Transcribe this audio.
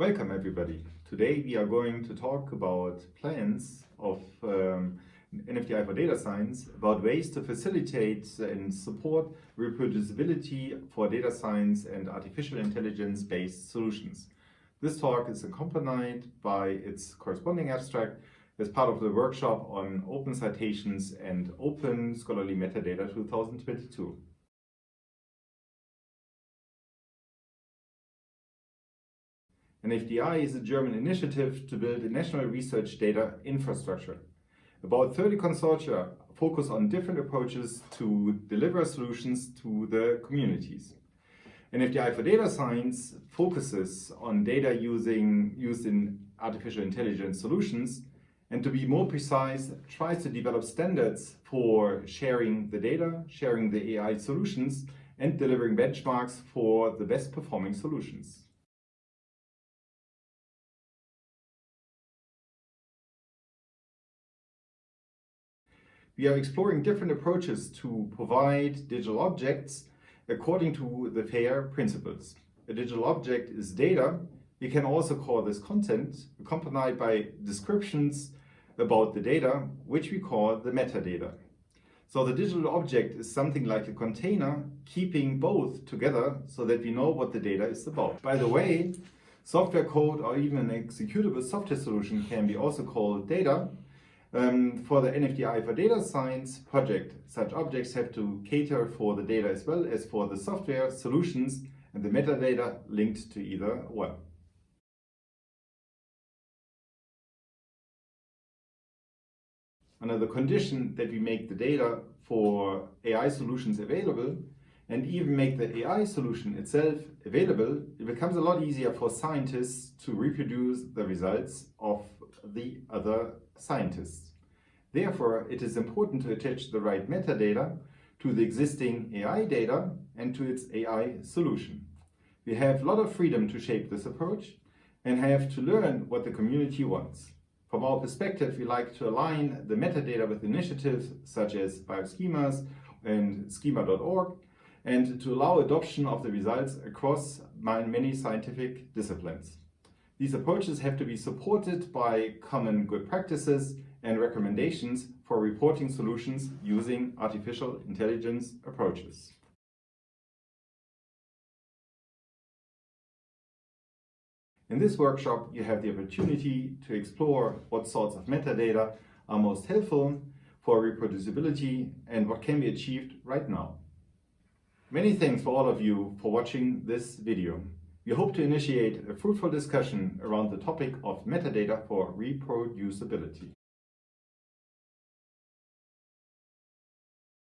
Welcome everybody. Today we are going to talk about plans of um, NFDI for data science about ways to facilitate and support reproducibility for data science and artificial intelligence based solutions. This talk is accompanied by its corresponding abstract as part of the workshop on open citations and open scholarly metadata 2022. NFDI is a German initiative to build a national research data infrastructure. About 30 consortia focus on different approaches to deliver solutions to the communities. NFDI for data science focuses on data using, used in artificial intelligence solutions and to be more precise, tries to develop standards for sharing the data, sharing the AI solutions and delivering benchmarks for the best performing solutions. We are exploring different approaches to provide digital objects according to the FAIR principles. A digital object is data. We can also call this content accompanied by descriptions about the data, which we call the metadata. So the digital object is something like a container keeping both together so that we know what the data is about. By the way, software code or even an executable software solution can be also called data um, for the NFDI for data science project, such objects have to cater for the data as well as for the software solutions and the metadata linked to either one. The condition that we make the data for AI solutions available and even make the AI solution itself available, it becomes a lot easier for scientists to reproduce the results of the other scientists. Therefore, it is important to attach the right metadata to the existing AI data and to its AI solution. We have a lot of freedom to shape this approach and have to learn what the community wants. From our perspective, we like to align the metadata with initiatives such as bioschemas and schema.org and to allow adoption of the results across many scientific disciplines. These approaches have to be supported by common good practices and recommendations for reporting solutions using artificial intelligence approaches. In this workshop, you have the opportunity to explore what sorts of metadata are most helpful for reproducibility and what can be achieved right now. Many thanks for all of you for watching this video. We hope to initiate a fruitful discussion around the topic of metadata for reproducibility.